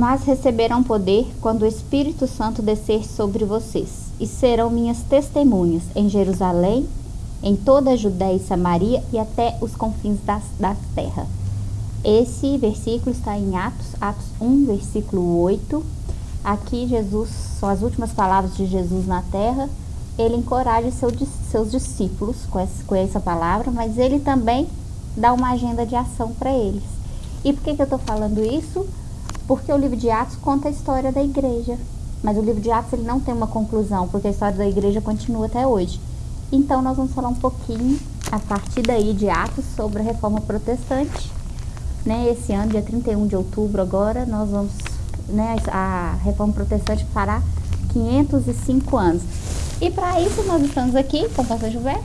mas receberão poder quando o Espírito Santo descer sobre vocês, e serão minhas testemunhas em Jerusalém, em toda a Judéia e Samaria e até os confins das, da terra. Esse versículo está em Atos, Atos 1, versículo 8. Aqui Jesus, são as últimas palavras de Jesus na terra. Ele encoraja seu, seus discípulos com essa, com essa palavra, mas ele também dá uma agenda de ação para eles. E por que, que eu estou falando isso? Porque o livro de Atos conta a história da igreja. Mas o livro de Atos ele não tem uma conclusão, porque a história da igreja continua até hoje. Então nós vamos falar um pouquinho, a partir daí de Atos, sobre a reforma protestante né, esse ano, dia 31 de outubro agora, nós vamos, né, a Reforma Protestante fará 505 anos. E para isso nós estamos aqui com o pastor Gilberto.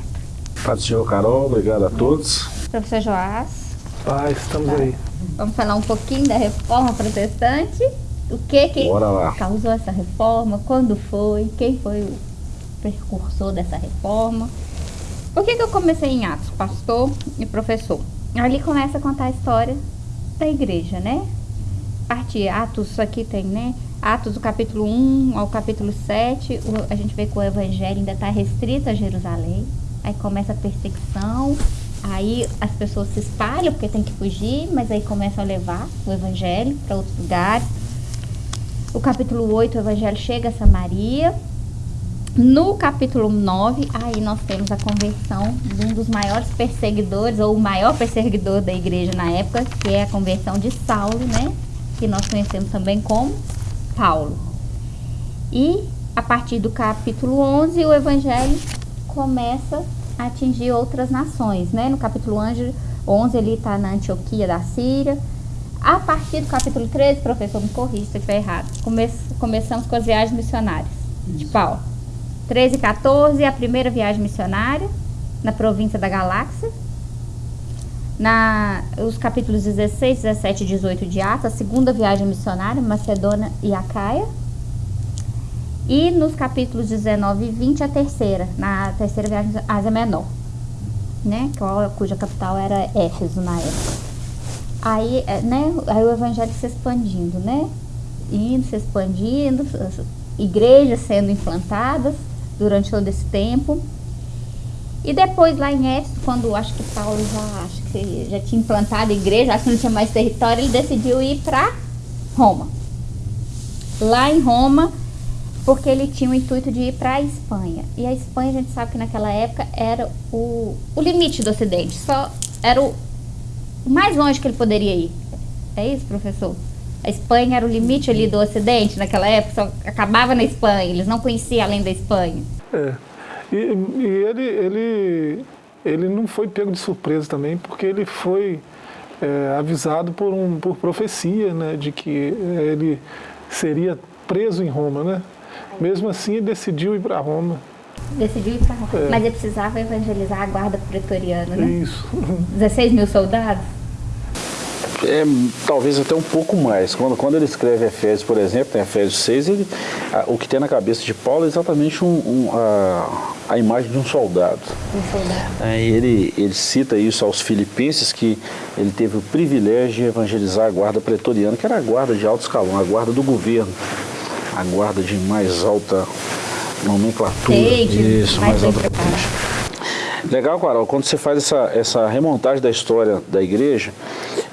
Paz do Senhor, Carol, obrigado a todos. Professor Joás. Paz, estamos tá. aí. Vamos falar um pouquinho da Reforma Protestante. O que que causou essa reforma, quando foi, quem foi o precursor dessa reforma. Por que, que eu comecei em Atos, pastor e professor? ali começa a contar a história da igreja, né? Parte Atos, aqui tem, né? Atos do capítulo 1 ao capítulo 7, o, a gente vê que o evangelho ainda está restrito a Jerusalém. Aí começa a perseguição, aí as pessoas se espalham porque tem que fugir, mas aí começam a levar o evangelho para outros lugares. O capítulo 8, o evangelho chega a Samaria, no capítulo 9, aí nós temos a conversão de um dos maiores perseguidores, ou o maior perseguidor da igreja na época, que é a conversão de Saulo, né? Que nós conhecemos também como Paulo. E a partir do capítulo 11, o evangelho começa atingir outras nações, né? No capítulo 11, ele está na Antioquia da Síria. A partir do capítulo 13, professor, me corrija se eu estiver errado, come começamos com as viagens missionárias de Paulo. 13 e 14, a primeira viagem missionária na província da Galáxia. Na, os capítulos 16, 17 e 18 de Atos, a segunda viagem missionária, Macedônia e Acaia. E nos capítulos 19 e 20, a terceira, na terceira viagem Ásia Menor, né, cuja capital era Éfeso na época. Aí, é, né, aí o evangelho se expandindo, né, indo, se expandindo, igrejas sendo implantadas, durante todo esse tempo. E depois lá em Éfeso, quando acho que Paulo já, acho que já tinha implantado a igreja, acho que não tinha mais território, ele decidiu ir para Roma. Lá em Roma, porque ele tinha o intuito de ir para a Espanha. E a Espanha, a gente sabe que naquela época era o, o limite do Ocidente, só era o mais longe que ele poderia ir. É isso, professor? A Espanha era o limite ali do Ocidente naquela época, só acabava na Espanha, eles não conheciam além da Espanha. É. E, e ele, ele, ele não foi pego de surpresa também, porque ele foi é, avisado por, um, por profecia, né, de que ele seria preso em Roma, né? Mesmo assim, ele decidiu ir para Roma. Decidiu ir para Roma. É. Mas ele precisava evangelizar a guarda pretoriana, né? Isso. 16 mil soldados? é, talvez até um pouco mais. Quando, quando ele escreve Efésios, por exemplo, em Efésios 6, ele, a, o que tem na cabeça de Paulo é exatamente um, um, a, a imagem de um soldado. Um soldado. É, ele, ele cita isso aos filipenses, que ele teve o privilégio de evangelizar a guarda pretoriana, que era a guarda de alto escalão, a guarda do governo, a guarda de mais alta nomenclatura. isso, mais, mais alta Legal, Carol, quando você faz essa, essa remontagem da história da igreja,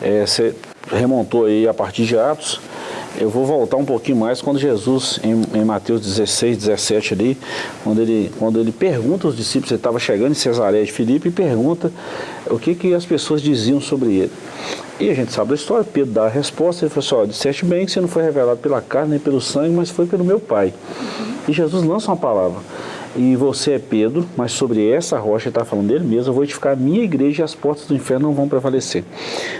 é, você remontou aí a partir de Atos, eu vou voltar um pouquinho mais quando Jesus, em, em, Mateus 16, 17 ali, quando ele, quando ele pergunta aos discípulos, ele estava chegando em Cesareia de Filipe e pergunta o que, que as pessoas diziam sobre ele. E a gente sabe da história, Pedro dá a resposta, ele falou assim, ó, disseste bem que você não foi revelado pela carne nem pelo sangue, mas foi pelo meu Pai. E Jesus lança uma palavra, e você é Pedro, mas sobre essa rocha, está falando dele mesmo, eu vou edificar a minha igreja e as portas do inferno não vão prevalecer.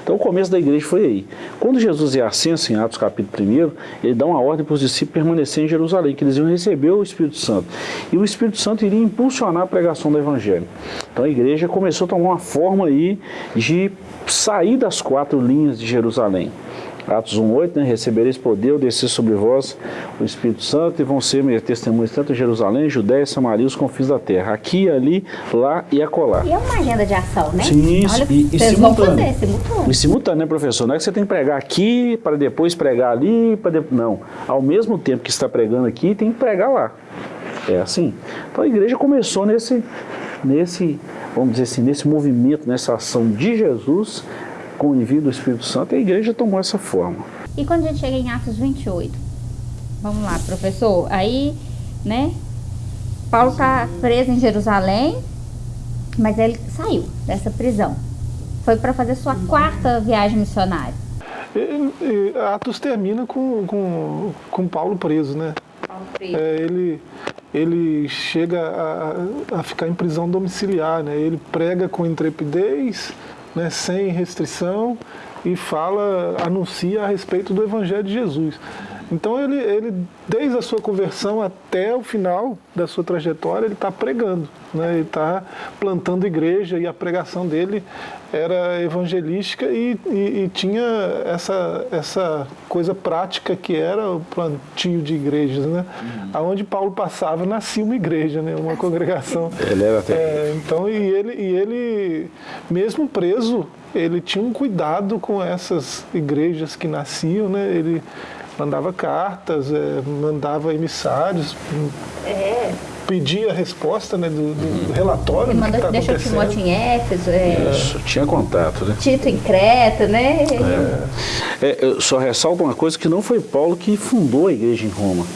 Então o começo da igreja foi aí. Quando Jesus é ascenso em Atos capítulo 1, ele dá uma ordem para os discípulos permanecerem em Jerusalém, que eles iam receber o Espírito Santo. E o Espírito Santo iria impulsionar a pregação do Evangelho. Então a igreja começou a tomar uma forma aí de sair das quatro linhas de Jerusalém Atos 1,8, né? Recebereis poder, descer sobre vós o Espírito Santo e vão ser minhas testemunhas tanto em Jerusalém, Judéia, Samaria, os confins da terra. Aqui, ali, lá e acolá. E é uma agenda de ação, né? Sim, Olha, e, e simultâneo. Fazer, simultâneo. E simultâneo, né, professor? Não é que você tem que pregar aqui para depois pregar ali, para de... não. Ao mesmo tempo que está pregando aqui, tem que pregar lá. É assim. Então a igreja começou nesse, nesse, vamos dizer assim, nesse movimento, nessa ação de Jesus com o envio do Espírito Santo, e a igreja tomou essa forma. E quando a gente chega em Atos 28? Vamos lá, professor. Aí, né, Paulo está preso em Jerusalém, mas ele saiu dessa prisão. Foi para fazer sua quarta viagem missionária. E, e, Atos termina com, com, com Paulo preso, né? Paulo preso. É, ele, ele chega a, a ficar em prisão domiciliar, né? Ele prega com intrepidez, né, sem restrição e fala, anuncia a respeito do Evangelho de Jesus. Então ele, ele desde a sua conversão até o final da sua trajetória, ele está pregando, né? ele está plantando igreja e a pregação dele era evangelística e, e, e, tinha essa, essa coisa prática que era o plantio de igrejas, né? Uhum. Aonde Paulo passava nascia uma igreja, né? uma congregação. Ele era até... É, então, e ele, e ele, mesmo preso, ele tinha um cuidado com essas igrejas que nasciam, né? Ele mandava cartas, é, mandava emissários, é. pedia a resposta né, do, do relatório. Ele mandou, tá deixou Timóteo em Éfeso. É, Isso, tinha contato, né? Tito em Creta, né? É. é. eu só ressalto uma coisa que não foi Paulo que fundou a igreja em Roma.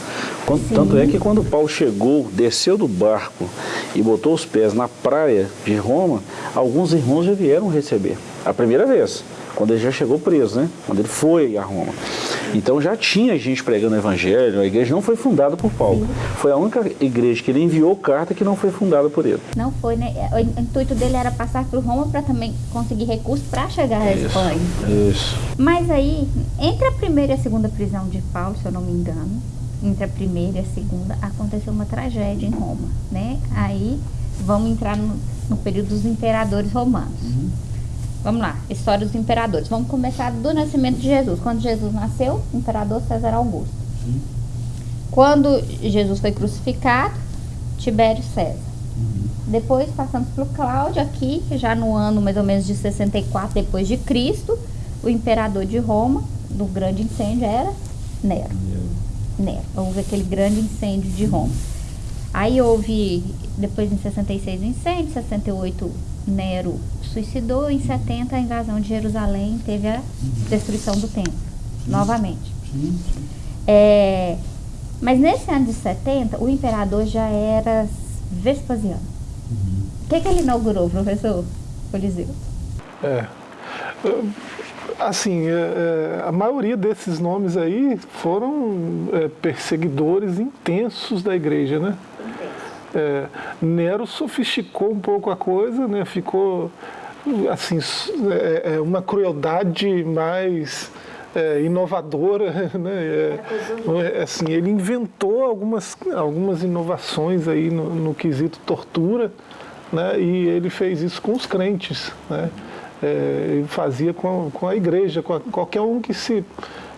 Quando, tanto é que quando Paulo chegou, desceu do barco e botou os pés na praia de Roma, alguns irmãos já vieram receber. A primeira vez, quando ele já chegou preso, né? Quando ele foi a Roma. Então já tinha gente pregando o evangelho, a igreja não foi fundada por Paulo. Foi a única igreja que ele enviou carta que não foi fundada por ele. Não foi, né? O intuito dele era passar por Roma para também conseguir recursos para chegar à Isso. Espanha. Isso. Mas aí, entre a primeira e a segunda prisão de Paulo, se eu não me engano, entre a primeira e a segunda, aconteceu uma tragédia em Roma, né? Aí vamos entrar no, no período dos imperadores romanos. Uhum. Vamos lá, história dos imperadores. Vamos começar do nascimento de Jesus. Quando Jesus nasceu, imperador César Augusto. Sim. Quando Jesus foi crucificado, Tibério César. Uhum. Depois passamos para o Cláudio aqui, já no ano mais ou menos de 64 depois de Cristo, o imperador de Roma, do grande incêndio, era Nero. Nero. Nero. Houve aquele grande incêndio de Roma. Aí houve, depois em 66 o incêndio, 68 Nero suicidou, em 70 a invasão de Jerusalém teve a destruição do templo, novamente. É, mas nesse ano de 70, o imperador já era Vespasiano. O que, que ele inaugurou, professor Coliseu? É. Assim, é, é, a maioria desses nomes aí foram é, perseguidores intensos da igreja, né? É, Nero sofisticou um pouco a coisa, né? ficou assim, é, é uma crueldade mais é, inovadora, né? É, é, assim, ele inventou algumas, algumas inovações aí no, no quesito tortura, né? E ele fez isso com os crentes, né? É, ele fazia com, com a igreja, com a, qualquer um que se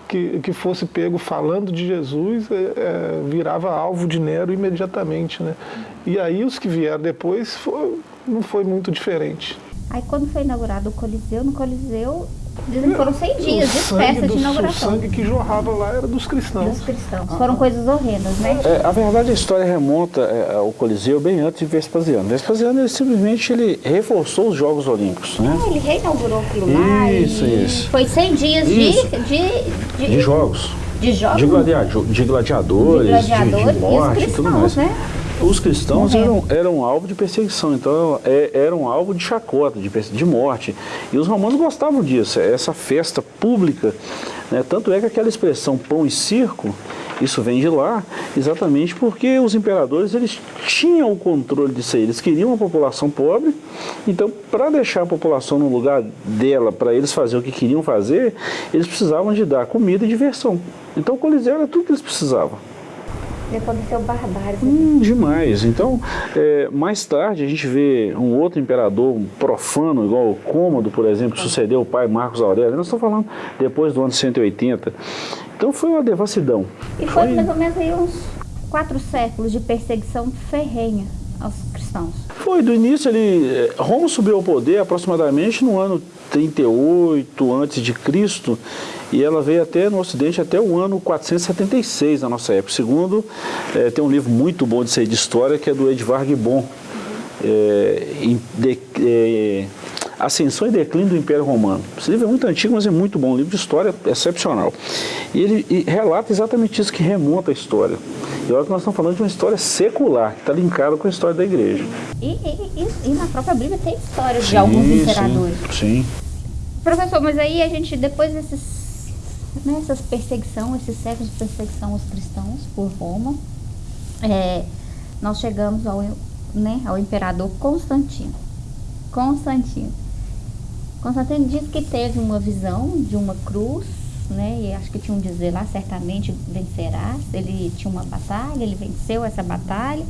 que, que fosse pego falando de Jesus é, é, virava alvo de Nero imediatamente, né? E aí os que vieram depois foi, não foi muito diferente. Aí quando foi inaugurado o Coliseu, no Coliseu Dizem que foram 100 dias de festa de inauguração. O sangue que jorrava lá era dos cristãos. Dos cristãos. Foram coisas horrendas, né? É, a verdade, a história remonta é, ao Coliseu bem antes de Vespasiano. Vespasiano, ele simplesmente ele reforçou os Jogos Olímpicos, né? É, ele reinaugurou aquilo lá. Isso, isso. Foi 100 dias de, de, de, de, jogos. De jogos? De, gladiadores, de gladiadores, de, gladiadores, de, morte e tudo mais. Né? Os cristãos eram, eram alvo de perseguição, então é, eram alvo de chacota, de, de morte. E os romanos gostavam disso, essa festa pública. Né? Tanto é que aquela expressão pão e circo, isso vem de lá, exatamente porque os imperadores eles tinham o controle disso aí. Eles queriam uma população pobre, então para deixar a população no lugar dela, para eles fazer o que queriam fazer, eles precisavam de dar comida e diversão. Então o Coliseu era tudo que eles precisavam. Aconteceu barbárie. Hum, demais. Então, é, mais tarde a gente vê um outro imperador um profano, igual o Cômodo, por exemplo, que sucedeu o pai Marcos Aurélio. Nós estamos falando depois do ano 180. Então foi uma devassidão. E foi, foi mais ou menos aí uns quatro séculos de perseguição ferrenha aos cristãos. Foi, do início ele. É, Roma subiu ao poder aproximadamente no ano 38 antes de Cristo e ela veio até no Ocidente até o ano 476 na nossa época. Segundo, é, tem um livro muito bom de ser de história que é do Edvard Gibbon, é, de, é, Ascensão e Declínio do Império Romano. Esse livro é muito antigo, mas é muito bom, um livro de história excepcional. E ele e relata exatamente isso que remonta a história. E olha que nós estamos falando de uma história secular, que está linkada com a história da igreja. E, e, e, na própria Bíblia tem histórias de alguns imperadores. Sim, sim. Professor, mas aí a gente, depois desses, né, perseguição, esses séculos de perseguição aos cristãos por Roma, é, nós chegamos ao, né, ao imperador Constantino. Constantino. Constantino diz que teve uma visão de uma cruz, né? E acho que tinha um dizer lá, certamente vencerás. Ele tinha uma batalha, ele venceu essa batalha.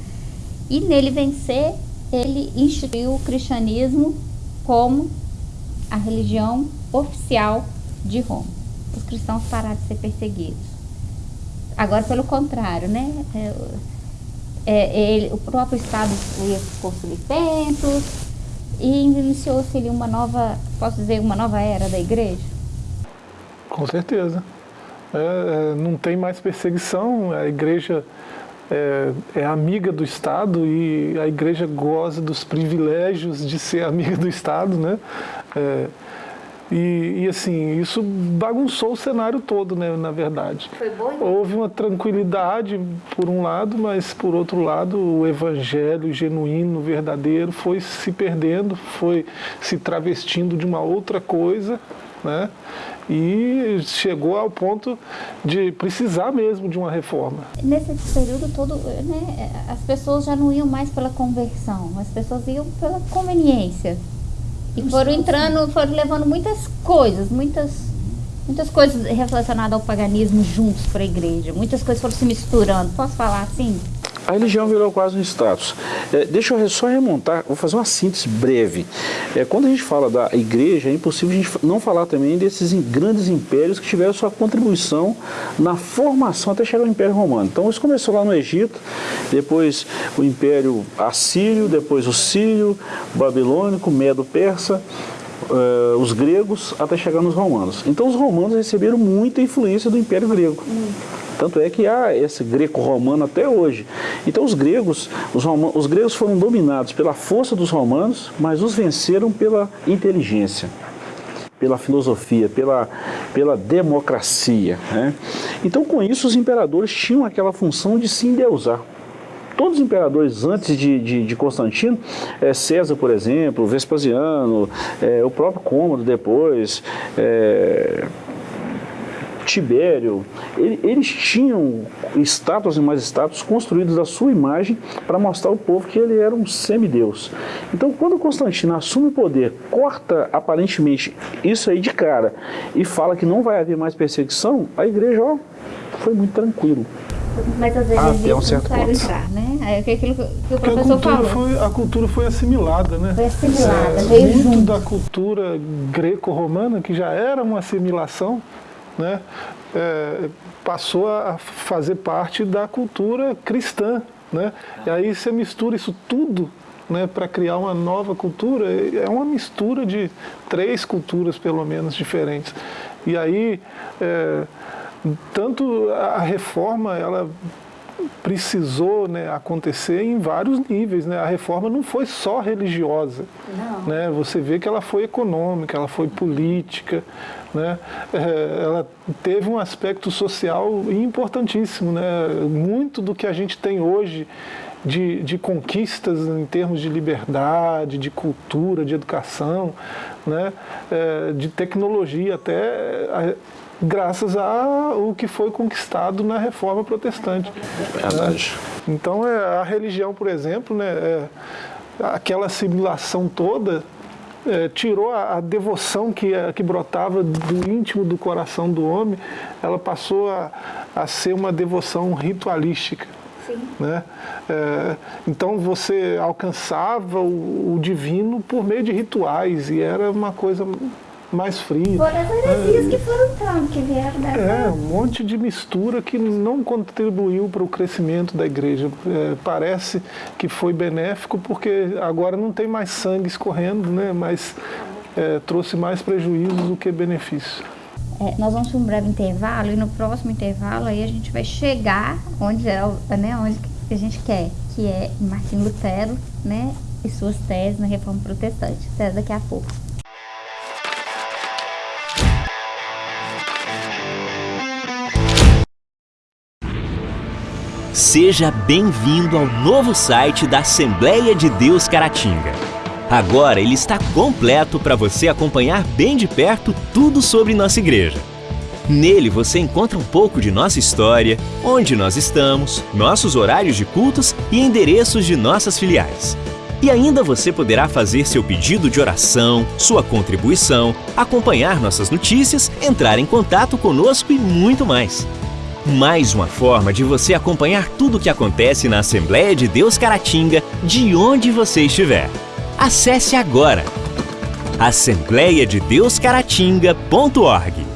E nele vencer, ele instituiu o cristianismo como a religião oficial de Roma. Os cristãos pararam de ser perseguidos. Agora, pelo contrário, né? É, é, ele, o próprio Estado ia construir templos e iniciou-se ali uma nova, posso dizer, uma nova era da igreja? Com certeza. É, é não tem mais perseguição, a igreja é, é, amiga do Estado e a igreja goza dos privilégios de ser amiga do Estado, né? É, e, e, assim, isso bagunçou o cenário todo, né, na verdade. Foi bom, Houve uma tranquilidade por um lado, mas por outro lado o evangelho genuíno, verdadeiro, foi se perdendo, foi se travestindo de uma outra coisa, né? e chegou ao ponto de precisar mesmo de uma reforma. Nesse período todo, né, as pessoas já não iam mais pela conversão, as pessoas iam pela conveniência. E foram entrando, foram levando muitas coisas, muitas, muitas coisas relacionadas ao paganismo juntos para a igreja. Muitas coisas foram se misturando. Posso falar assim? A religião virou quase um status. É, deixa eu só remontar, vou fazer uma síntese breve. É, quando a gente fala da igreja, é impossível a gente não falar também desses grandes impérios que tiveram sua contribuição na formação até chegar ao Império Romano. Então isso começou lá no Egito, depois o Império Assírio, depois o Sírio, Babilônico, Medo-Persa, Uh, os gregos até chegar nos romanos. Então os romanos receberam muita influência do Império Grego. Hum. Tanto é que há esse greco-romano até hoje. Então os gregos, os, romanos, os gregos foram dominados pela força dos romanos, mas os venceram pela inteligência pela filosofia, pela, pela democracia. Né? Então, com isso, os imperadores tinham aquela função de se endeusar. Todos os imperadores antes de, de, de Constantino, é, César, por exemplo, Vespasiano, é, o próprio Cômodo depois, é, Tibério, ele, eles tinham estátuas e mais estátuas construídas da sua imagem para mostrar ao povo que ele era um semideus. Então, quando Constantino assume o poder, corta aparentemente isso aí de cara e fala que não vai haver mais perseguição, a igreja ó, foi muito tranquilo. Mas às vezes Até um certo ponto. entrar, né? É aquilo que o professor a falou. Foi, a cultura foi assimilada, né? Foi assimilada, é, veio Muito junto. da cultura greco-romana, que já era uma assimilação, né, é, passou a fazer parte da cultura cristã. Né? E aí você mistura isso tudo né, para criar uma nova cultura, é uma mistura de três culturas, pelo menos, diferentes. E aí, é, tanto a reforma, ela precisou né, acontecer em vários níveis. Né? A reforma não foi só religiosa. Né? Você vê que ela foi econômica, ela foi política, né? É, ela teve um aspecto social importantíssimo. Né? Muito do que a gente tem hoje de, de, conquistas em termos de liberdade, de cultura, de educação, né? É, de tecnologia até graças ao que foi conquistado na reforma protestante. Verdade. Né? Então é, a religião, por exemplo, né, é, aquela assimilação toda é, tirou a, a, devoção que, a, que brotava do íntimo do coração do homem, ela passou a, a ser uma devoção ritualística. Né? É, então você alcançava o, o, divino por meio de rituais e era uma coisa mais fria. Foram as heresias é, que foram entrando, que vieram dessa... É, um monte de mistura que não contribuiu para o crescimento da igreja. É, parece que foi benéfico porque agora não tem mais sangue escorrendo, né? mas é, trouxe mais prejuízos do que benefícios. É, nós vamos para um breve intervalo e no próximo intervalo aí a gente vai chegar onde é, né, onde a gente quer, que é Martin Lutero, né, e suas teses na Reforma Protestante. Até daqui a pouco. Seja bem-vindo ao novo site da Assembleia de Deus Caratinga. Agora ele está completo para você acompanhar bem de perto tudo sobre nossa igreja. Nele você encontra um pouco de nossa história, onde nós estamos, nossos horários de cultos e endereços de nossas filiais. E ainda você poderá fazer seu pedido de oração, sua contribuição, acompanhar nossas notícias, entrar em contato conosco e muito mais. Mais uma forma de você acompanhar tudo o que acontece na Assembleia de Deus Caratinga, de onde você estiver. Acesse agora assembleiadedeuscaratinga.org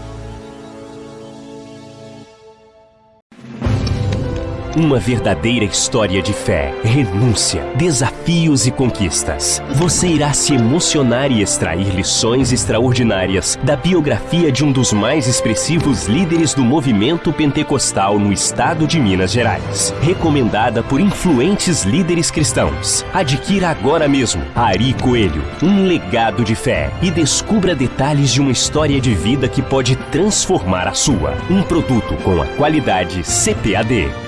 Uma verdadeira história de fé, renúncia, desafios e conquistas. Você irá se emocionar e extrair lições extraordinárias da biografia de um dos mais expressivos líderes do movimento pentecostal no estado de Minas Gerais. Recomendada por influentes líderes cristãos. Adquira agora mesmo Ari Coelho, um legado de fé e descubra detalhes de uma história de vida que pode transformar a sua. Um produto com a qualidade CPAD.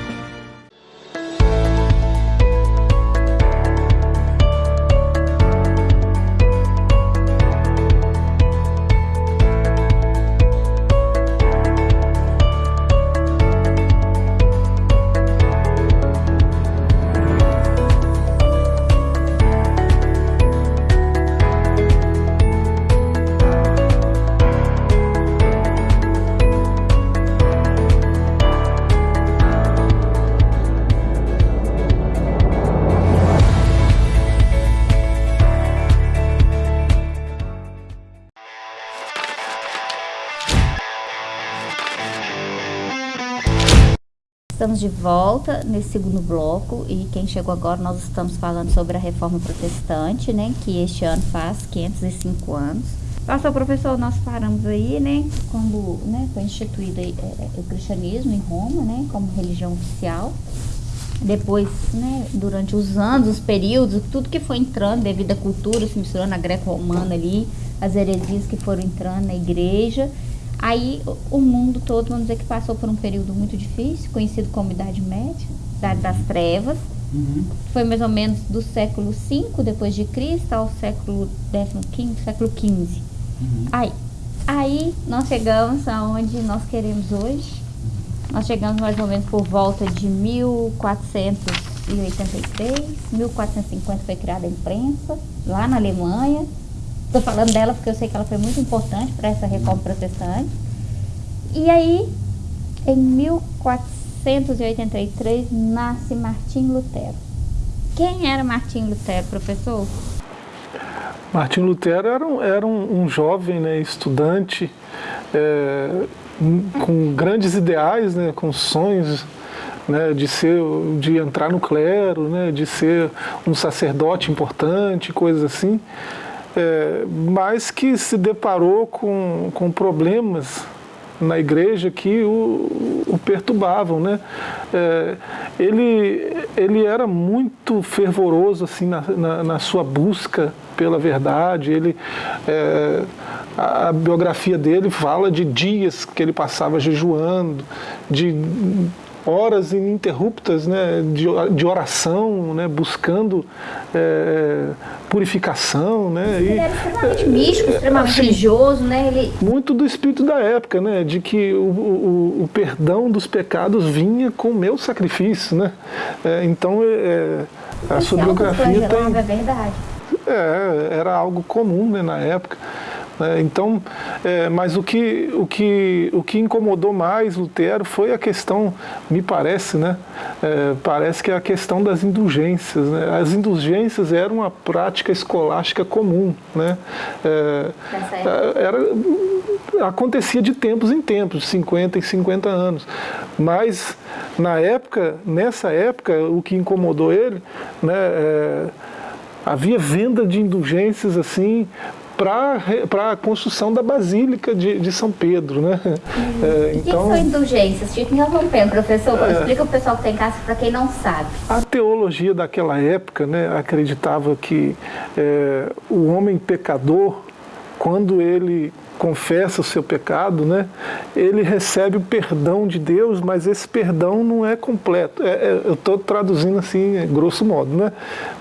Estamos de volta nesse segundo bloco e quem chegou agora nós estamos falando sobre a reforma protestante, né, que este ano faz 505 anos. Pastor professor, nós paramos aí, né, quando né, foi instituído é, é, o cristianismo em Roma, né, como religião oficial. Depois, né, durante os anos, os períodos, tudo que foi entrando devido à cultura, se misturando a greco-romana ali, as heresias que foram entrando na igreja. Aí o mundo todo, vamos dizer que passou por um período muito difícil, conhecido como Idade Média, Idade das Trevas. Uhum. Foi mais ou menos do século V depois de Cristo ao século XV, século XV. Uhum. Aí, aí nós chegamos aonde nós queremos hoje. Nós chegamos mais ou menos por volta de 1483, 1450 foi criada a imprensa, lá na Alemanha. Estou falando dela porque eu sei que ela foi muito importante para essa reforma protestante. E aí, em 1483, nasce Martim Lutero. Quem era Martim Lutero, professor? Martim Lutero era um, era um, um jovem né, estudante é, com grandes ideais, né, com sonhos né, de ser, de entrar no clero, né, de ser um sacerdote importante, coisas assim é, mas que se deparou com, com problemas na igreja que o, o perturbavam. Né? É, ele, ele era muito fervoroso assim, na, na, na sua busca pela verdade. Ele, é, a, a, biografia dele fala de dias que ele passava jejuando, de horas ininterruptas né, de, de oração, né, buscando é, purificação. Né, ele e, era extremamente é, místico, extremamente assim, religioso. Né, ele... Muito do espírito da época, né, de que o, o, o perdão dos pecados vinha com o meu sacrifício. Né? É, então, é, a sua biografia tem... É verdade. É, era algo comum né, na época. Né? Então, é, mas o que, o, que, o que incomodou mais Lutero foi a questão, me parece, né? É, parece que é a questão das indulgências. Né? As indulgências eram uma prática escolástica comum. Né? É, é era, acontecia de tempos em tempos, 50 em 50 anos. Mas, na época, nessa época, o que incomodou ele, né, é, havia venda de indulgências assim para a construção da Basílica de, de São Pedro. Né? Hum. É, então, que são indulgências? Fica interrompendo, professor. É, explica o pessoal que tem em casa para quem não sabe. A teologia daquela época né, acreditava que é, o homem pecador, quando ele confessa o seu pecado, né, ele recebe o perdão de Deus, mas esse perdão não é completo. É, é, eu estou traduzindo assim, é, grosso modo. Né?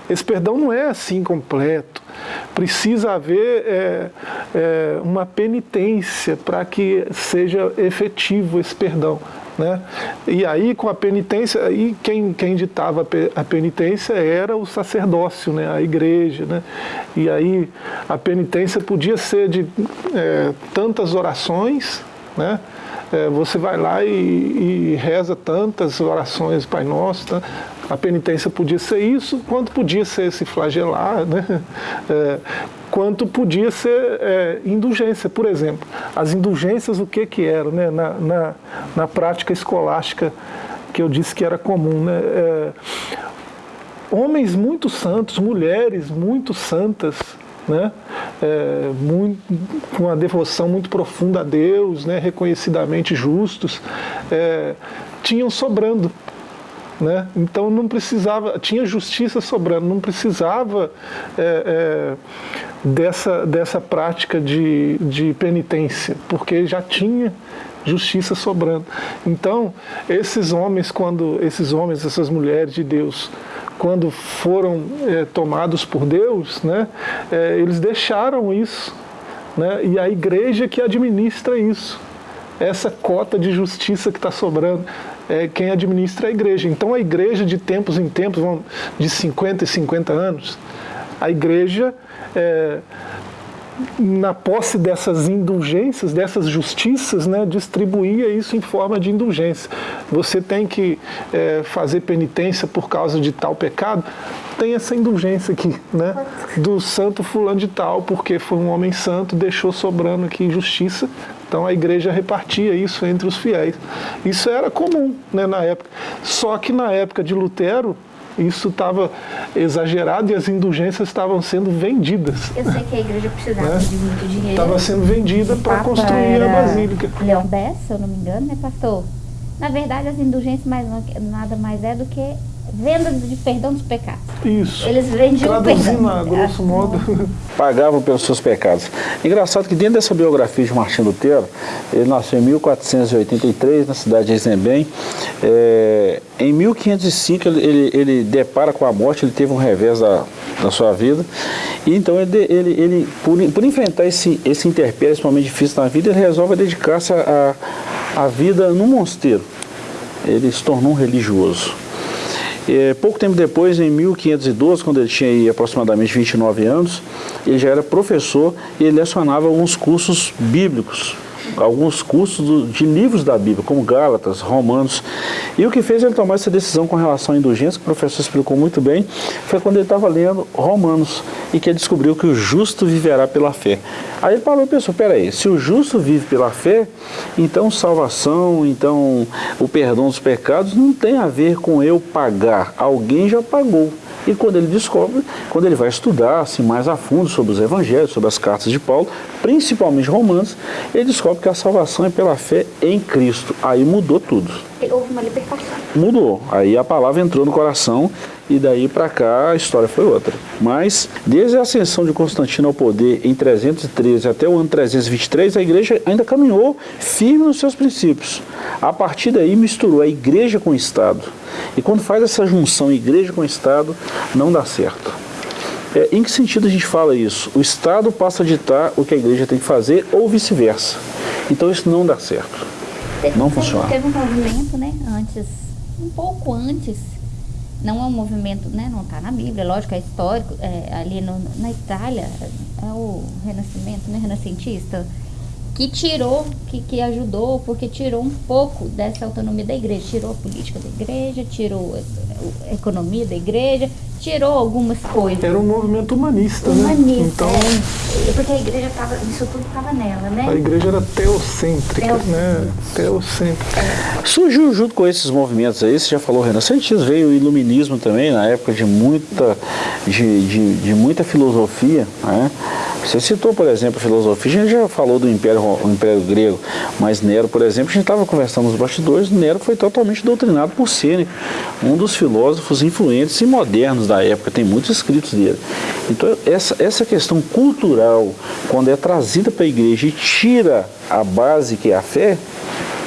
Esse perdão não é assim completo. Precisa haver é, é uma penitência para que seja efetivo esse perdão. Né? E aí, com a penitência, aí quem, quem ditava a penitência era o sacerdócio, né? a igreja. Né? E aí a penitência podia ser de é, tantas orações, né? É, você vai lá e, e, reza tantas orações Pai Nosso, tá? A penitência podia ser isso, quanto podia ser se flagelar, né? É, quanto podia ser é, indulgência. Por exemplo, as indulgências o que que eram né? na, na, na prática escolástica que eu disse que era comum. Né? É, homens muito santos, mulheres muito santas, né? É, muito, com uma devoção muito profunda a Deus, né? reconhecidamente justos, é, tinham sobrando. Né? Então não precisava, tinha justiça sobrando, não precisava é, é, dessa, dessa prática de, de penitência, porque já tinha justiça sobrando. Então, esses homens, quando esses homens, essas mulheres de Deus, quando foram é, tomados por Deus, né, é, eles deixaram isso. Né, e a igreja que administra isso. Essa cota de justiça que está sobrando é quem administra a igreja. Então a igreja de tempos em tempos, de 50 e 50 anos, a igreja, é, na posse dessas indulgências, dessas justiças, né, distribuía isso em forma de indulgência. Você tem que é, fazer penitência por causa de tal pecado, tem essa indulgência aqui, né, do santo fulano de tal, porque foi um homem santo, deixou sobrando aqui justiça, então a igreja repartia isso entre os fiéis. Isso era comum né, na época. Só que na época de Lutero, isso estava exagerado e as indulgências estavam sendo vendidas. Eu sei que a igreja precisava né? de muito dinheiro. Estava sendo vendida para construir a basílica. Leão Bessa, se eu não me engano, né, pastor? Na verdade, as indulgências mais, nada mais é do que venda de perdão dos pecados. Isso. Eles vendiam Traduzindo perdão. a grosso modo. Pagavam pelos seus pecados. Engraçado que dentro dessa biografia de Martim Lutero, ele nasceu em 1483, na cidade de Eisenbem. É, em 1505 ele, ele, ele, depara com a morte, ele teve um revés da, da sua vida. E então ele, ele, ele por, por enfrentar esse, esse interpério, esse momento difícil na vida, ele resolve dedicar-se à a, a vida no mosteiro. Ele se tornou um religioso. É, pouco tempo depois, em 1512, quando ele tinha aproximadamente 29 anos, ele já era professor e ele lecionava alguns cursos bíblicos alguns cursos de livros da Bíblia, como Gálatas, Romanos. E o que fez ele tomar essa decisão com relação à indulgência, que o professor explicou muito bem, foi quando ele estava lendo Romanos e que ele descobriu que o justo viverá pela fé. Aí ele falou, pessoal, peraí, se o justo vive pela fé, então salvação, então o perdão dos pecados não tem a ver com eu pagar, alguém já pagou. E quando ele descobre, quando ele vai estudar assim, mais a fundo sobre os evangelhos, sobre as cartas de Paulo, principalmente Romanos, ele descobre que a salvação é pela fé em Cristo. Aí mudou tudo. Houve uma libertação. Mudou. Aí a palavra entrou no coração e daí para cá a história foi outra. Mas desde a ascensão de Constantino ao poder em 313 até o ano 323, a igreja ainda caminhou firme nos seus princípios. A partir daí misturou a igreja com o Estado. E quando faz essa junção igreja com Estado, não dá certo. É, em que sentido a gente fala isso? O Estado passa a ditar o que a igreja tem que fazer ou vice-versa. Então isso não dá certo. Teve, não funciona. Teve um movimento, né, antes, um pouco antes não é um movimento, né, não está na Bíblia, lógico, é histórico, é, ali no, na Itália, é o renascimento, né, renascentista, que tirou, que, que ajudou, porque tirou um pouco dessa autonomia da igreja, tirou a política da igreja, tirou a, a economia da igreja, tirou algumas coisas. Era um movimento humanista, humanista né? Então, é, porque a igreja estava, isso tudo estava nela, né? A igreja era teocêntrica, teocêntrica. né? Teocêntrica. É. Surgiu junto com esses movimentos aí, você já falou, renascentismo, veio o iluminismo também, na época de muita, de, de, de muita filosofia, né? Você citou, por exemplo, a filosofia, a gente já falou do Império, o Império Grego, mas Nero, por exemplo, a gente estava conversando nos bastidores, Nero foi totalmente doutrinado por Sêneca, um dos filósofos influentes e modernos da época, tem muitos escritos dele. Então, essa, essa questão cultural, quando é trazida para a igreja e tira a base que é a fé,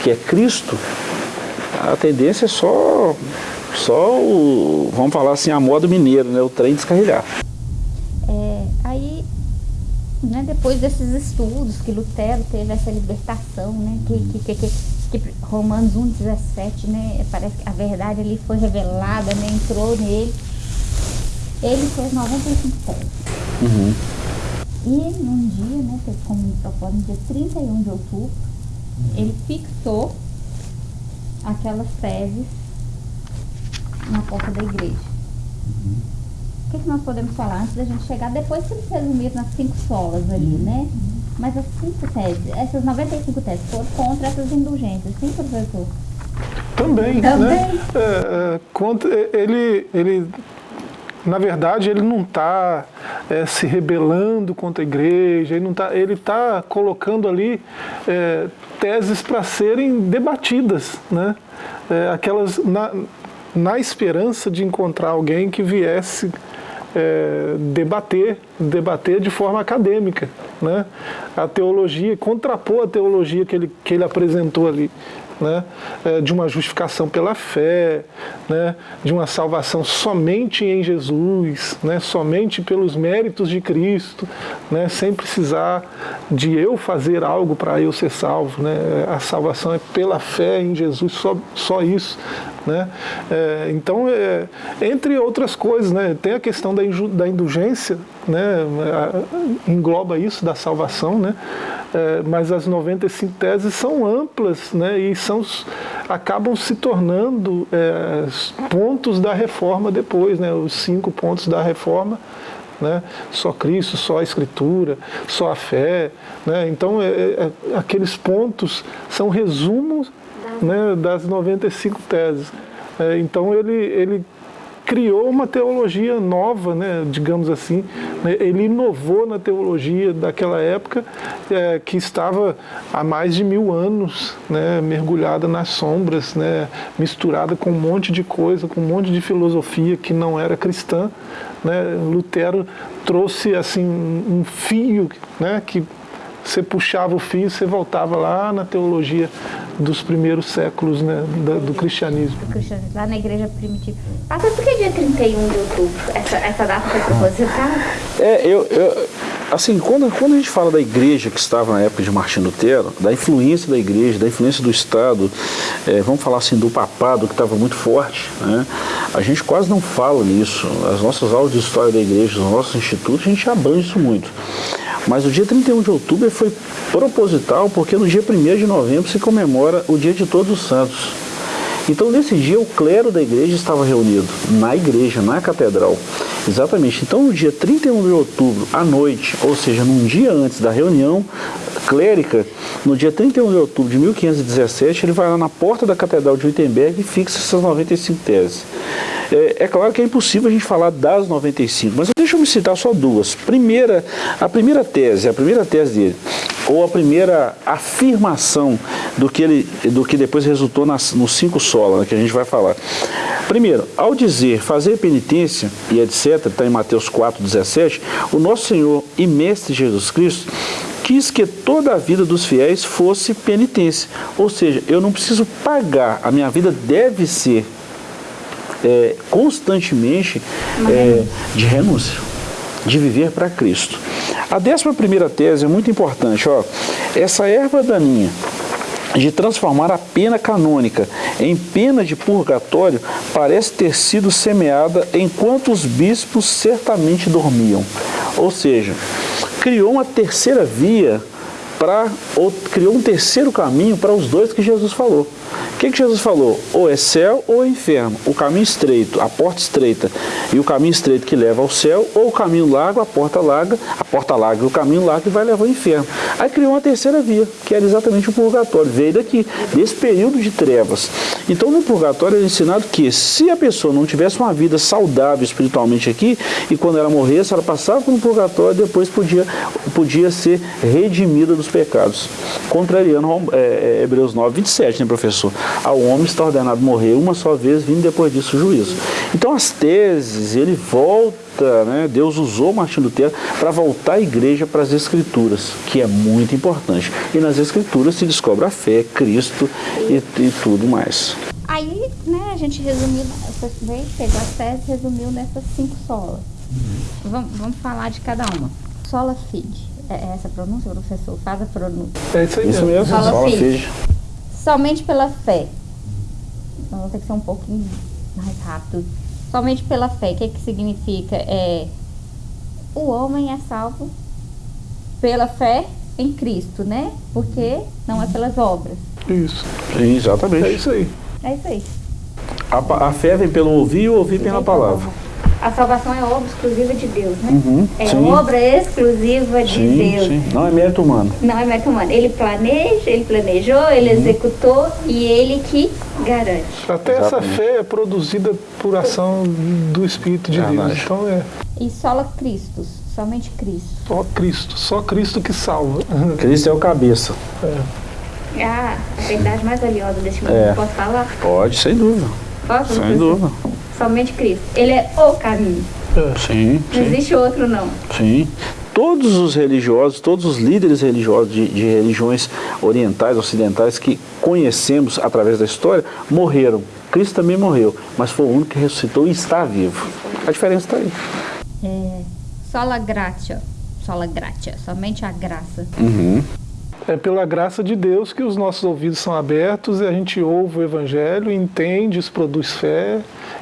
que é Cristo, a tendência é só, só o, vamos falar assim, a moda mineiro, né, o trem descarrilhar. É, aí né, depois desses estudos que Lutero teve essa libertação, né, que, que, que, que Romanos 1,17, né, parece que a verdade ali foi revelada, né, entrou nele, ele fez 95 teses. Uhum. E num dia, né, teve como propósito, no dia 31 de outubro, uhum. ele fixou aquelas teses na porta da igreja. Uhum o que, que nós podemos falar antes da gente chegar? Depois que eles resumiram nas cinco solas ali, uhum. né? Mas as cinco teses, essas 95 teses foram contra essas indulgências, sim, professor? Também, né? Também. né? É, é, contra, ele, ele, na verdade, ele não está é, se rebelando contra a igreja, ele está tá colocando ali é, teses para serem debatidas, né? É, aquelas na, na esperança de encontrar alguém que viesse é, debater, debater de forma acadêmica né? a teologia, contrapor a teologia que ele, que ele apresentou ali né, é, de uma justificação pela fé, né, de uma salvação somente em Jesus, né, somente pelos méritos de Cristo, né, sem precisar de eu fazer algo para eu ser salvo. Né, a salvação é pela fé em Jesus, só, só isso. Né? É, então, é, entre outras coisas, né, tem a questão da, da indulgência, né, engloba isso da salvação, né, é, mas as 95 teses são amplas né, e são, acabam se tornando é, pontos da reforma depois, né, os cinco pontos da reforma. Né? Só Cristo, só a Escritura, só a fé. Né? Então, é, é, é aqueles pontos são resumos né, das 95 teses. É, então, ele, ele criou uma teologia nova, né, digamos assim. Né, ele inovou na teologia daquela época, é, que estava há mais de mil anos né, mergulhada nas sombras, né, misturada com um monte de coisa, com um monte de filosofia que não era cristã. Né. Lutero trouxe assim um fio né, que você puxava o fio, você voltava lá na teologia dos primeiros séculos né, do, do cristianismo. Do cristianismo, lá na igreja primitiva. Até porque dia 31 de outubro, essa, essa data foi propositada? É, eu, eu, assim, quando, quando a gente fala da igreja que estava na época de Martim Lutero, da influência da igreja, da influência do Estado, é, vamos falar assim, do papado que estava muito forte, né? a gente quase não fala nisso. As nossas aulas de história da igreja, os nossos institutos, a gente abrange isso muito. Mas o dia 31 de outubro foi proposital porque no dia 1 de novembro se comemora o dia de todos os santos. Então nesse dia o clero da igreja estava reunido na igreja, na catedral. Exatamente. Então no dia 31 de outubro, à noite, ou seja, num dia antes da reunião clérica, no dia 31 de outubro de 1517, ele vai lá na porta da catedral de Wittenberg e fixa essas 95 teses. É, é, claro que é impossível a gente falar das 95, mas deixa eu me citar só duas. Primeira, a primeira tese, a primeira tese dele, ou a primeira afirmação do que, ele, do que depois resultou nas, nos cinco solas, né, que a gente vai falar. Primeiro, ao dizer fazer penitência e etc., está em Mateus 4, 17, o nosso Senhor e Mestre Jesus Cristo quis que toda a vida dos fiéis fosse penitência. Ou seja, eu não preciso pagar, a minha vida deve ser é, constantemente é, de renúncia, de viver para Cristo. A décima primeira tese é muito importante. Ó, essa erva daninha de transformar a pena canônica em pena de purgatório parece ter sido semeada enquanto os bispos certamente dormiam. Ou seja, criou uma terceira via para criou um terceiro caminho para os dois que Jesus falou. O que, que Jesus falou? Ou é céu ou é inferno. O caminho estreito, a porta estreita e o caminho estreito que leva ao céu, ou o caminho largo, a porta larga, a porta larga e o caminho largo que vai levar ao inferno. Aí criou uma terceira via, que era exatamente o purgatório. Veio daqui, desse período de trevas. Então no purgatório é ensinado que se a pessoa não tivesse uma vida saudável espiritualmente aqui, e quando ela morresse, ela passava pelo purgatório e depois podia, podia ser redimida dos pecados. Contrariando é, é, Hebreus 9, 27, né, professor? Ao homem está ordenado morrer uma só vez, vindo depois disso o juízo. Então as teses, ele volta, né, Deus usou Martin Lutero para voltar a igreja para as escrituras, que é muito importante. E nas escrituras se descobre a fé, Cristo e, e tudo mais. Aí, né, a gente resumiu, veio, pegou as teses resumiu nessas cinco solas. Vamos, vamos falar de cada uma. Sola fide. É, é essa a pronúncia, professor? Faz a pronúncia. É isso aí isso mesmo. Sola, Sola fide. Somente pela fé. Então, vou ter que ser um pouquinho mais rápido. Somente pela fé. O que, que significa? É, o homem é salvo pela fé em Cristo, né? Porque não é pelas obras. Isso. Sim, exatamente. É isso aí. É isso aí. A, a fé vem pelo ouvir e o ouvir pela palavra a salvação é obra exclusiva de Deus, né? Uhum, é sim. obra exclusiva de sim, Deus. Sim. Não é mérito humano. Não é mérito humano. Ele planeja, ele planejou, ele uhum. executou e ele que garante. Até Exatamente. essa fé é produzida por ação do Espírito de é Deus. Então é. E só Cristo, somente Cristo. Só Cristo, só Cristo que salva. Cristo é o cabeça. É. Ah, a verdade mais valiosa deste mundo. É. Posso falar? Pode, sem dúvida. Posso? Sem dúvida somente Cristo. Ele é o caminho. É. Sim. Não sim. existe outro, não. Sim. Todos os religiosos, todos os líderes religiosos de, de religiões orientais, ocidentais que conhecemos através da história, morreram. Cristo também morreu, mas foi o único que ressuscitou e está vivo. A diferença está aí. É, sola gratia, sola gratia, somente a graça. Uhum. É pela graça de Deus que os nossos ouvidos são abertos e a gente ouve o Evangelho, entende, isso produz fé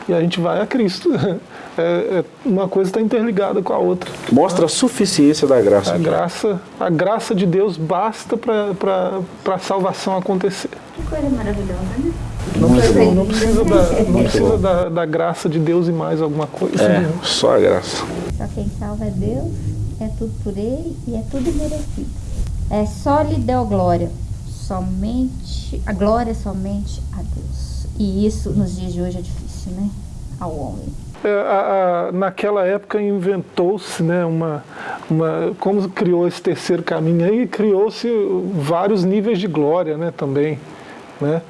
e a gente vai a Cristo. É, é uma coisa está interligada com a outra. Mostra a suficiência da graça. A graça, a graça de Deus basta para a salvação acontecer. Que coisa maravilhosa, né? Não precisa, não precisa, da, não precisa da, da, graça de Deus e mais alguma coisa. É, só a graça. Só quem salva é Deus, é tudo por Ele e é tudo merecido. É só lhe deu glória, somente, a glória somente a Deus. E isso nos dias de hoje é difícil, né? Ao homem. É, a, a, naquela época inventou-se né, uma, uma. Como criou esse terceiro caminho aí, criou-se vários níveis de glória né, também. Né?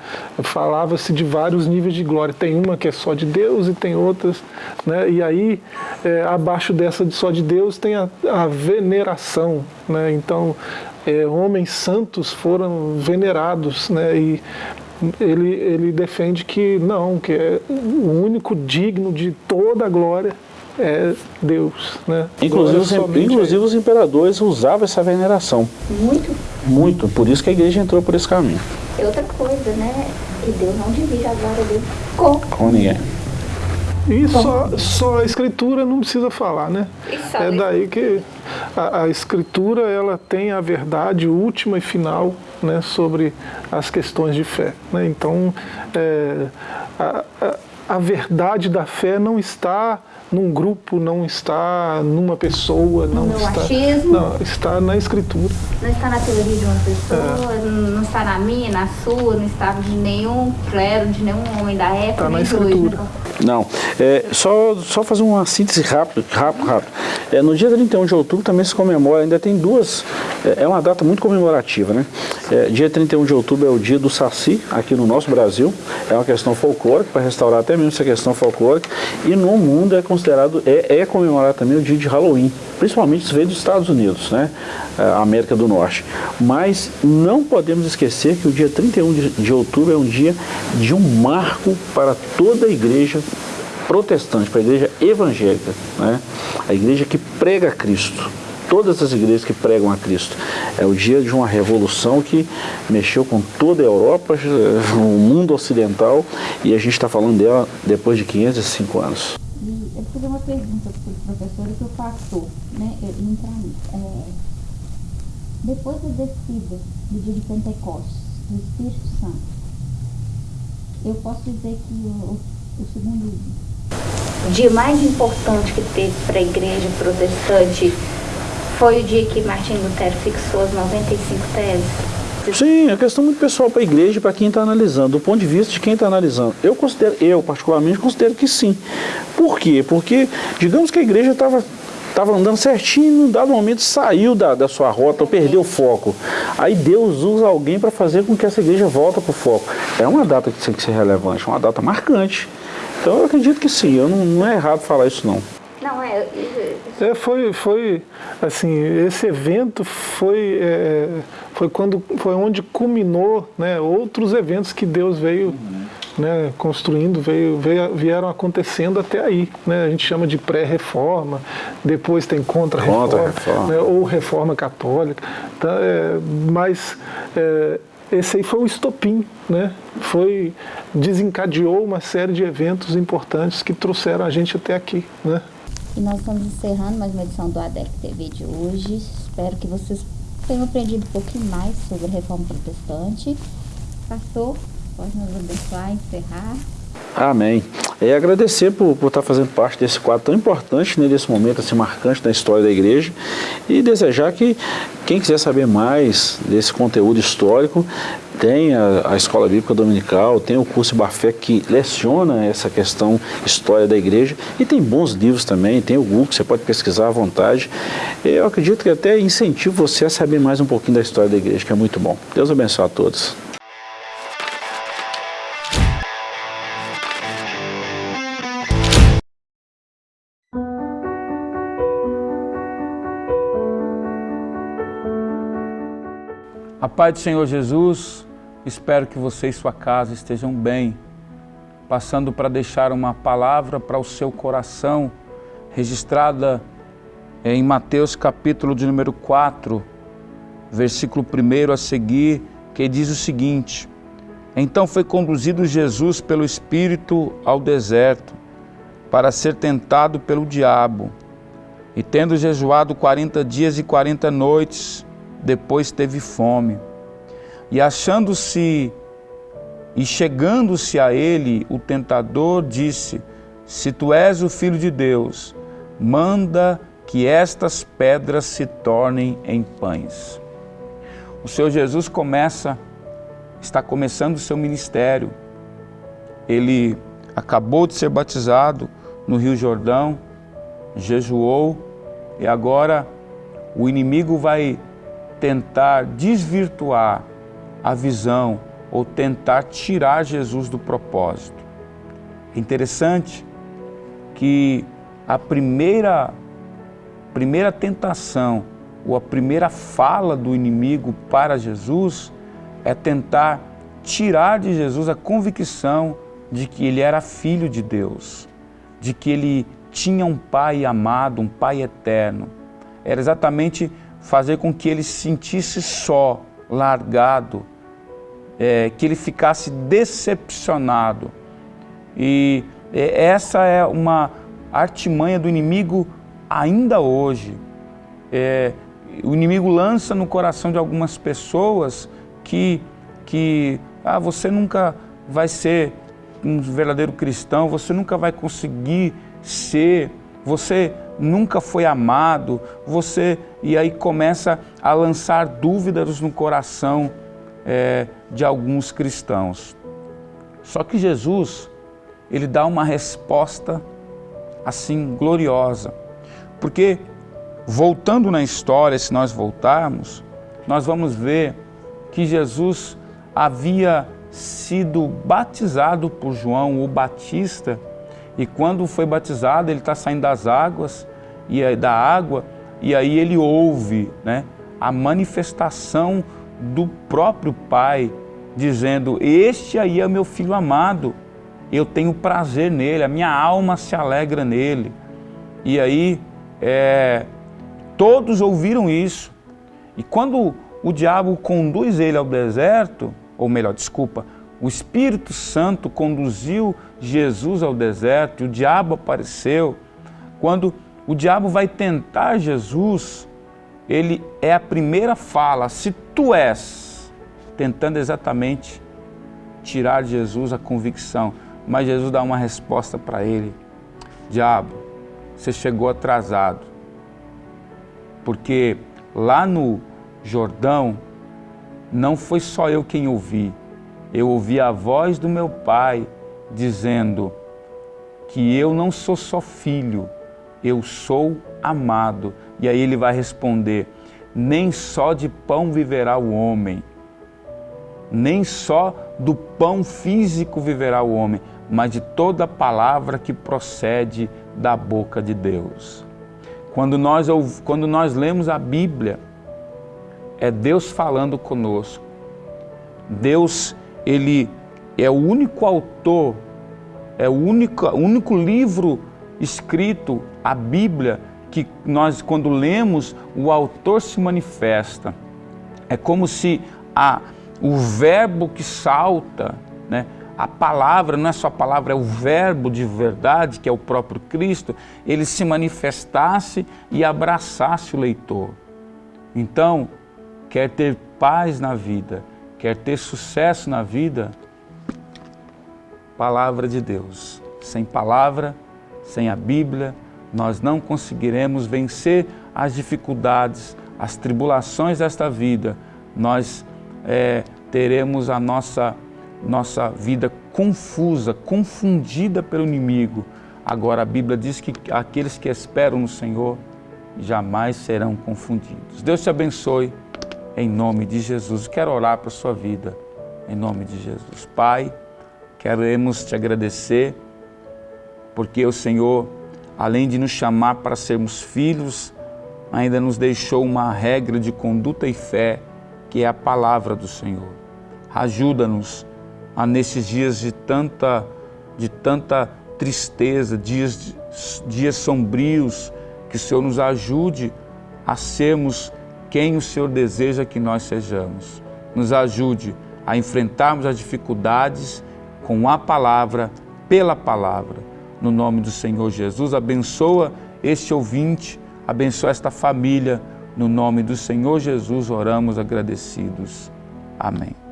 Falava-se de vários níveis de glória. Tem uma que é só de Deus e tem outras. Né? E aí, é, abaixo dessa de só de Deus, tem a, a veneração. Né? Então, é, homens santos foram venerados. Né? E ele, ele defende que não, que é o único digno de toda a glória é Deus. Né? Inclusive, os, inclusive os imperadores usavam essa veneração. Muito? Muito, por isso que a igreja entrou por esse caminho. É outra coisa, né? E Deus não divide a glória dele com, com ninguém. E só, só a escritura não precisa falar, né? É daí que a, a, escritura ela tem a verdade última e final né, sobre as questões de fé. Né? Então, é, a, a, a verdade da fé não está num grupo, não está numa pessoa, não no está, achismo, não, está na escritura. Não está na teoria de uma pessoa, é. não está na minha, na sua, não está de nenhum clero, de nenhum homem da época. Está na escritura. Dois, né? Não, é, só, só fazer uma síntese rápida, rápido, rápido. É, no dia 31 de outubro também se comemora, ainda tem duas, é, é uma data muito comemorativa, né? É, dia 31 de outubro é o dia do Saci, aqui no nosso Brasil, é uma questão folclórica, para restaurar até mesmo essa questão folclórica, e no mundo é considerado, é, é comemorado também o dia de Halloween, principalmente isso veio dos Estados Unidos, né? A América do Norte. Mas não podemos esquecer que o dia 31 de, de outubro é um dia de um marco para toda a igreja protestante, para a igreja evangélica, né? a igreja que prega Cristo. todas as igrejas que pregam a Cristo. É o dia de uma revolução que mexeu com toda a Europa, o mundo ocidental, e a gente está falando dela depois de 505 anos. E fazer uma pergunta para o professor e para o pastor, né, entrar nisso. É, depois da descida do dia de Pentecostes, do Espírito Santo, eu posso dizer que o, o segundo dia mais importante que teve para a igreja protestante foi o dia que Martin Lutero fixou as 95 teses. Sim, é questão muito pessoal para a igreja e para quem está analisando, do ponto de vista de quem está analisando. Eu considero, eu particularmente considero que sim. Por quê? Porque, digamos que a igreja estava estava andando certinho, num dado momento saiu da, da sua rota, perdeu o foco. Aí Deus usa alguém para fazer com que essa igreja volte para o foco. É uma data que tem que ser relevante, é uma data marcante. Então eu acredito que sim, eu não, não é errado falar isso não. Não, é, é, foi, foi, assim, esse evento foi, é, foi, quando, foi onde culminou né, outros eventos que Deus veio uhum. né, construindo, veio, veio, vieram acontecendo até aí. Né, a gente chama de pré-reforma, depois tem contra-reforma, contra né, ou reforma católica. Tá, é, mas é, esse aí foi um estopim, né? Foi, desencadeou uma série de eventos importantes que trouxeram a gente até aqui, né? E nós estamos encerrando mais uma edição do ADEC TV de hoje. Espero que vocês tenham aprendido um pouquinho mais sobre a reforma protestante. Pastor, pode nos abençoar, encerrar. Amém. É agradecer por, por estar fazendo parte desse quadro tão importante, né, desse momento assim, marcante da história da igreja e desejar que quem quiser saber mais desse conteúdo histórico, tem a, a, Escola Bíblica Dominical, tem o curso Bafé que leciona essa questão história da igreja e tem bons livros também, tem o Google, você pode pesquisar à vontade. Eu acredito que até incentivo você a saber mais um pouquinho da história da igreja, que é muito bom. Deus abençoe a todos. A paz do Senhor Jesus, espero que você e sua casa estejam bem. Passando para deixar uma palavra para o seu coração, registrada em Mateus capítulo de número 4, versículo 1 a seguir, que diz o seguinte: Então foi conduzido Jesus pelo Espírito ao deserto, para ser tentado pelo diabo. E tendo jejuado quarenta dias e quarenta noites, depois teve fome. E achando-se e chegando-se a ele, o tentador disse: Se tu és o filho de Deus, manda que estas pedras se tornem em pães. O Senhor Jesus começa, está começando o seu ministério. Ele acabou de ser batizado no Rio Jordão, jejuou e agora o inimigo vai tentar desvirtuar a visão ou tentar tirar Jesus do propósito. É interessante que a primeira, primeira tentação ou a primeira fala do inimigo para Jesus é tentar tirar de Jesus a convicção de que ele era filho de Deus, de que ele tinha um pai amado, um pai eterno. Era exatamente fazer com que ele se sentisse só, largado, é, que ele ficasse decepcionado. E é, essa é uma artimanha do inimigo ainda hoje. É, o inimigo lança no coração de algumas pessoas que, que ah, você nunca vai ser um verdadeiro cristão, você nunca vai conseguir ser, você nunca foi amado, você e aí começa a lançar dúvidas no coração é, de alguns cristãos. Só que Jesus, ele dá uma resposta assim gloriosa, porque voltando na história, se nós voltarmos, nós vamos ver que Jesus havia sido batizado por João o Batista e quando foi batizado, ele está saindo das águas e da água, e aí ele ouve né, a manifestação do próprio Pai, dizendo: Este aí é meu filho amado, eu tenho prazer nele, a minha alma se alegra nele. E aí é, Todos ouviram isso. E quando o diabo conduz ele ao deserto, ou melhor, desculpa, o Espírito Santo conduziu Jesus ao deserto e o diabo apareceu. Quando o diabo vai tentar Jesus, ele é a primeira fala, se tu és, tentando exatamente tirar de Jesus a convicção. Mas Jesus dá uma resposta para ele: Diabo, você chegou atrasado, porque lá no Jordão não foi só eu quem ouvi, eu ouvi a voz do meu pai dizendo que eu não sou só filho, eu sou amado. E aí ele vai responder: nem só de pão viverá o homem, nem só do pão físico viverá o homem, mas de toda palavra que procede da boca de Deus. Quando nós, quando nós lemos a Bíblia, é Deus falando conosco. Deus, Ele é o único autor, é o único, único livro escrito, a Bíblia, que nós, quando lemos, o autor se manifesta. É como se a, o verbo que salta, né? a palavra, não é só a palavra, é o verbo de verdade, que é o próprio Cristo, ele se manifestasse e abraçasse o leitor. Então, quer ter paz na vida, quer ter sucesso na vida, palavra de Deus. Sem palavra, sem a Bíblia, nós não conseguiremos vencer as dificuldades, as tribulações desta vida. Nós é, teremos a nossa nossa vida confusa, confundida pelo inimigo. Agora a Bíblia diz que aqueles que esperam no Senhor jamais serão confundidos. Deus te abençoe em nome de Jesus. Quero orar para a sua vida em nome de Jesus. Pai, queremos te agradecer porque o Senhor, além de nos chamar para sermos filhos, ainda nos deixou uma regra de conduta e fé, que é a palavra do Senhor. Ajuda-nos a nesses dias de tanta, de tanta tristeza, dias, dias sombrios, que o Senhor nos ajude a sermos quem o Senhor deseja que nós sejamos. Nos ajude a enfrentarmos as dificuldades com a palavra, pela palavra. No nome do Senhor Jesus, abençoa este ouvinte, abençoa esta família. No nome do Senhor Jesus, oramos agradecidos. Amém.